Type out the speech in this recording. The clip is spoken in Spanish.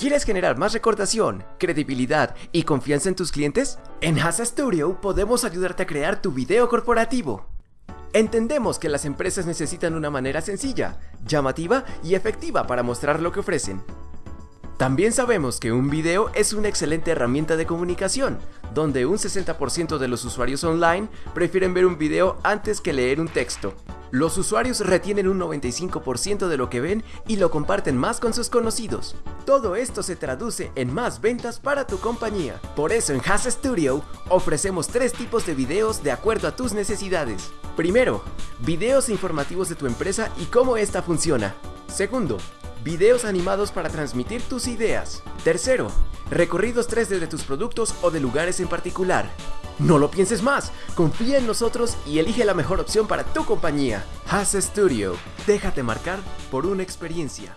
¿Quieres generar más recordación, credibilidad y confianza en tus clientes? En Hasa Studio podemos ayudarte a crear tu video corporativo. Entendemos que las empresas necesitan una manera sencilla, llamativa y efectiva para mostrar lo que ofrecen. También sabemos que un video es una excelente herramienta de comunicación, donde un 60% de los usuarios online prefieren ver un video antes que leer un texto. Los usuarios retienen un 95% de lo que ven y lo comparten más con sus conocidos. Todo esto se traduce en más ventas para tu compañía. Por eso en Has Studio ofrecemos tres tipos de videos de acuerdo a tus necesidades. Primero, videos informativos de tu empresa y cómo esta funciona. Segundo, videos animados para transmitir tus ideas. Tercero, recorridos 3D de tus productos o de lugares en particular. No lo pienses más, confía en nosotros y elige la mejor opción para tu compañía. Has Studio, déjate marcar por una experiencia.